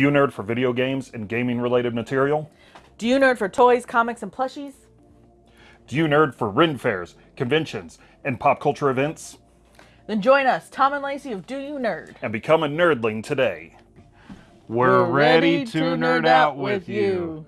Do you nerd for video games and gaming related material? Do you nerd for toys, comics, and plushies? Do you nerd for Ren fairs, conventions, and pop culture events? Then join us, Tom and Lacey of Do You Nerd. And become a nerdling today. We're, ready, to nerd out with you.